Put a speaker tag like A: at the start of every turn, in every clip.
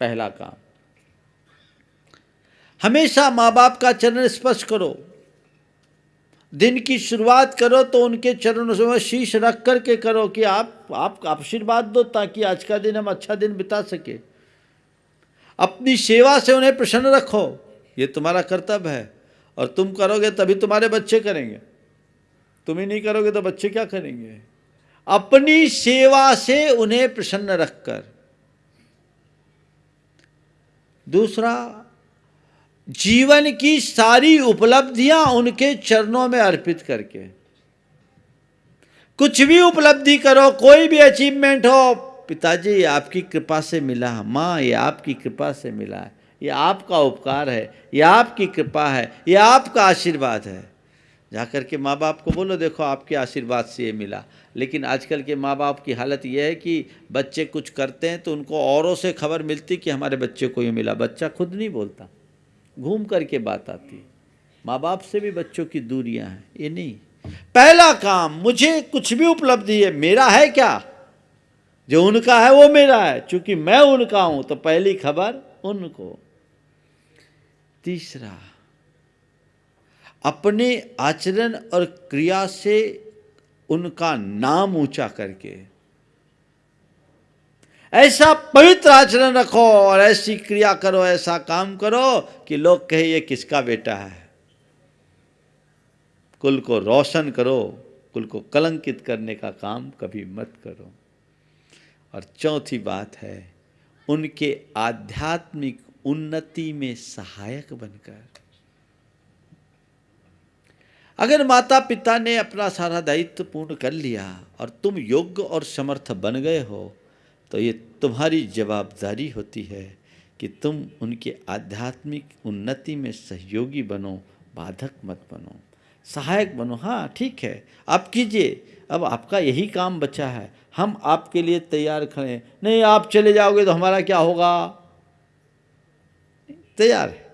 A: पहला काम। हमेशा माँ बाप का चरण स्पर्श करो। दिन की शुरुआत करो तो उनके चरणों में शीश रख करके करो कि आप आप आशीर्वाद दो ताकि आज का दिन हम अच्छा दिन बिता सके। अपनी सेवा से उन्हें प्रसन्न रखो। ये तुम्हारा कर्तव्य है और तुम करोगे तभी तुम्हारे बच्चे करेंगे। तुम ही नहीं करोगे तो बच्चे क्या करेंगे? अपनी सेवा से उन्हें प्रसन्न रखकर। दूसरा, जीवन की सारी उपलब्धियाँ उनके चरणों में अर्पित करके। कुछ भी उपलब्धि करो, कोई भी अचीवमेंट हो, पिताजी, ये आपकी कृपा से मिला। माँ, ये आपकी कृपा से मिला है। ये आपका उपकार है। ये आपकी कृपा है। ये आपका आशीर्वाद है। जाकर के माँ बाप को बोलो, देखो, आपके आशीर्वाद से ये मिला। लेकिन आजकल के माँ बाप की हालत ये है कि बच्चे कुछ करते हैं तो उनको औरों से खबर मिलती कि हमारे बच्चे को ये मिला। बच्चा खुद नहीं बोलता। घूम कर के बात आती माँ बाप से भी बच्चों की दूरियाँ हैं। ये नहीं। पहला काम, मुझे कुछ भी उपलब्धि है, मेरा है क्या? जो उनका है, वो मेरा है। चूँकि मैं उनका हूँ तो पहली खबर उनको। तीसरा अपने आचरण और क्रिया से उनका नाम ऊँचा करके। ऐसा पवित्र आचरण रखो और ऐसी क्रिया करो, ऐसा काम करो कि लोग कहे, ये किसका बेटा है? कुल को रोशन करो, कुल को कलंकित करने का काम कभी मत करो। और चौथी बात है, उनके आध्यात्मिक उन्नति में सहायक बनकर। अगर माता पिता ने अपना सारा दायित्व पूर्ण कर लिया और तुम योग्य और समर्थ बन गए हो तो ये तुम्हारी जवाबदारी होती है कि तुम उनके आध्यात्मिक उन्नति में सहयोगी बनो, बाधक मत बनो। सहायक बनो। हाँ ठीक है। आप कीजिए। अब आपका यही काम बचा है। हम आपके लिए तैयार खड़े नहीं, आप चले जाओगे तो हमारा क्या होगा? तैयार है।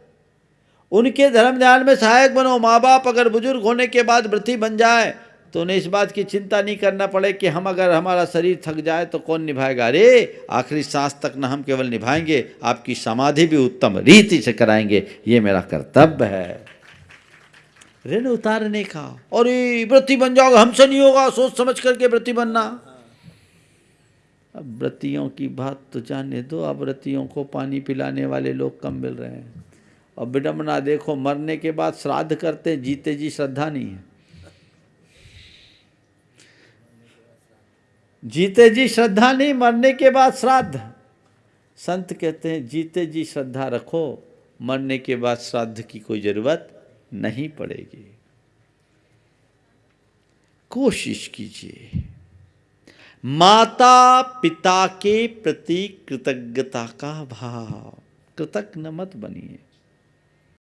A: उनके धर्म ध्यान में सहायक बनो। माँ बाप अगर बुज़ुर्ग होने के बाद व्रती बन जाए तो उन्हें इस बात की चिंता नहीं करना पड़े कि हम अगर हमारा शरीर थक जाए तो कौन निभाएगा? अरे, आखिरी सांस तक न हम केवल निभाएँगे, आपकी समाधि भी उत्तम रीति से कराएँगे। ये मेरा कर्तव्य है। ऋण उतारने का। और ये व्रती बन जाओगे। हमसे नहीं होगा। सोच समझ करके व्रती बनना। अब व्रतियों की बात तो जाने दो। अब व्रतियों को पानी पिलाने वाले लोग कम मिल रहे हैं। और विडम्बना देखो मरने के बाद श्राद्ध करते जीते जी श्रद्धा नहीं है। जीते जी श्रद्धा नहीं, मरने के बाद श्राद्ध। संत कहते हैं, जीते जी श्रद्धा रखो, मरने के बाद श्राद्ध की कोई ज़रूरत नहीं पड़ेगी। कोशिश कीजिए। माता पिता के प्रति कृतज्ञता का भाव। कृतज्ञ मत बनिए।